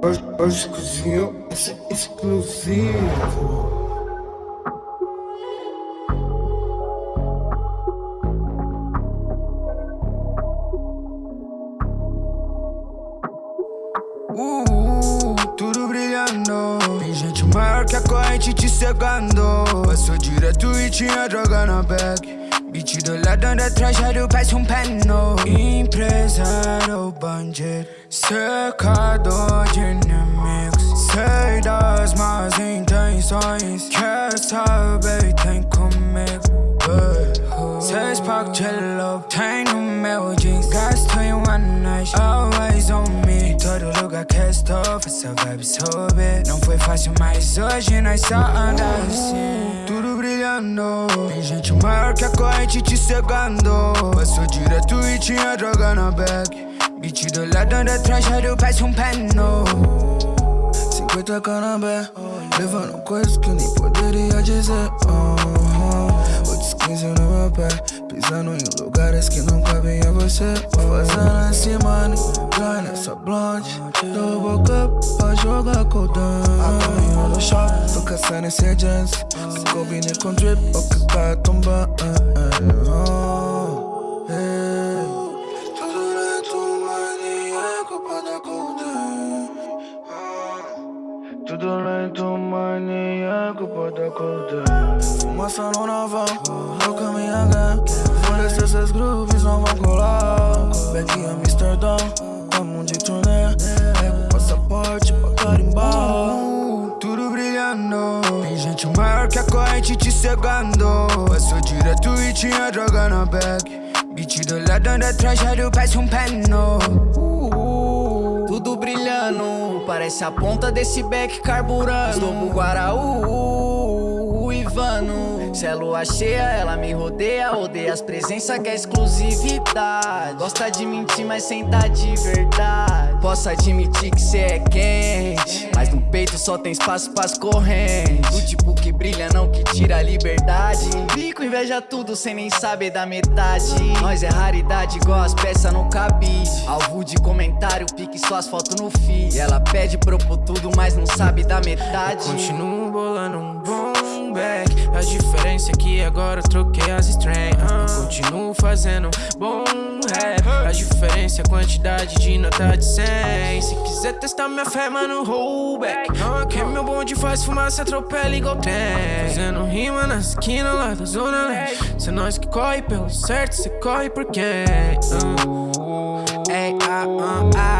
Hoje, hoje cozinhou essa exclusivo Uh, tudo brilhando. Tem gente maior que a corrente te cegando. Passou direto e tinha droga na bag. Beat do lado anda atrás, já parece um pano Empresário, bandido Cercado de inimigos. Sei das más intenções. Quer saber, tem comigo. Seis pack de love Tem no meu jeans. Gasto em uma noite Always on me. Todo lugar que estou Essa vibe sobe Não foi fácil, mas hoje nós só anda assim Tudo brilhando. Tem gente maior que a corrente te cegando. Passou direto e tinha droga na bag Beat do lado anda atrás, já parece um pano 50 canabé Levando coisas que eu nem poderia dizer oh, Outros 15 no meu pé Pisando em lugares que não cabem a você fazendo assim, mano Vai nessa blonde Dou boca pra jogar coldão Apanho no shop Tô caçando esse jeans Se combine com drip O que vai tombar tudo lento, maníaco, pode acordar Fumaça no naval, no caminho H Foda-se essas grooves não vão colar. Beck Amsterdã, tamo de turnê. Pego o passaporte pra carimbar Tudo brilhando. Tem gente maior que a corrente te cegando. Passou direto e tinha droga na bag Beat do lado anda atrás, já parece um pano Parece a ponta desse beck carburando. Estou pro Guaraú, Ivano. Se é lua cheia, ela me rodeia. Odeia as presenças que é exclusividade. Gosta de mentir, mas sem dar de verdade Posso admitir que cê é quente. Mas no peito só tem espaço pras correntes. Do tipo que brilha, não que tira a liberdade. Fico inveja tudo sem nem saber da metade. Nós é raridade igual as peças no cabide. Alvo de comentário, pique suas fotos no feed. Ela pede propor tudo, mas não sabe da metade. Continuo bolando um bom A diferença é que agora eu troquei as strings uh, Continuo fazendo bom rap. A diferença é a quantidade de nota de 100 Se quiser testar minha fé, mano, hold back. Uh, Que meu bonde faz fumaça, atropela igual trem. Fazendo rima na esquina lá da zona leste. Se é nós que corre pelo certo, cê corre por quem? Uh, ei, ah, ah, ah.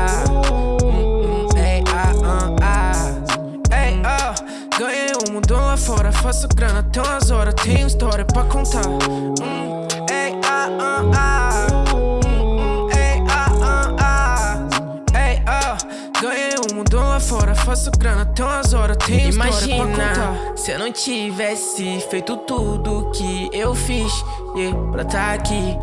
Faço grana até umas horas Tenho história pra contar. Hum, Ei, ah, ah, ah. Hum, Ei, ah, ah, ah. Ei, ah Ganhei um mundão lá fora, faço grana até umas horas Tenho Imagina história pra contar. se eu não tivesse feito tudo que eu fiz yeah, Pra tá aqui.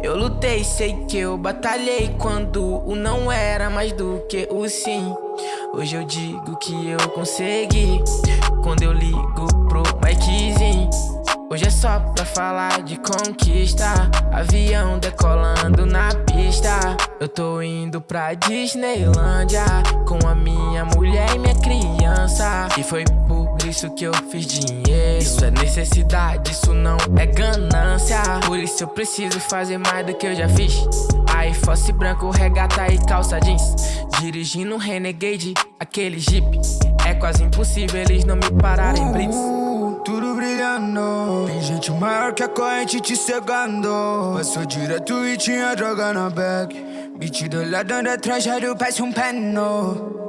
Eu lutei, sei que eu batalhei Quando o não era mais do que o sim. Hoje eu digo que eu consegui. Quando eu Mikezinho Hoje é só pra falar de conquista. Avião decolando na pista. Eu tô indo pra Disneylândia Com a minha mulher e minha criança. E foi por isso que eu fiz dinheiro. Isso é necessidade, isso não é ganância. Por isso eu preciso fazer mais do que eu já fiz. Aí fosse branco, regata e calça jeans. Dirigindo um Renegade, aquele Jeep. É quase impossível eles não me pararem blitz Tudo brilhando. Tem gente maior que a corrente te cegando. Passou direto e tinha droga na bag. Beat do anda atrás, já parece um pano